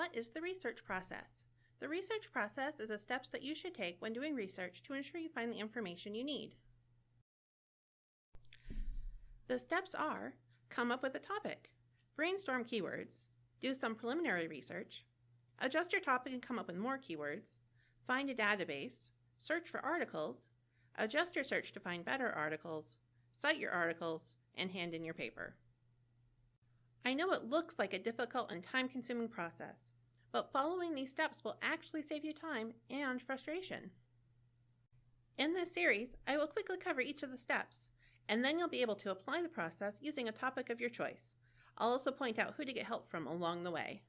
What is the research process? The research process is the steps that you should take when doing research to ensure you find the information you need. The steps are come up with a topic, brainstorm keywords, do some preliminary research, adjust your topic and come up with more keywords, find a database, search for articles, adjust your search to find better articles, cite your articles, and hand in your paper. I know it looks like a difficult and time consuming process, but following these steps will actually save you time and frustration. In this series, I will quickly cover each of the steps, and then you'll be able to apply the process using a topic of your choice. I'll also point out who to get help from along the way.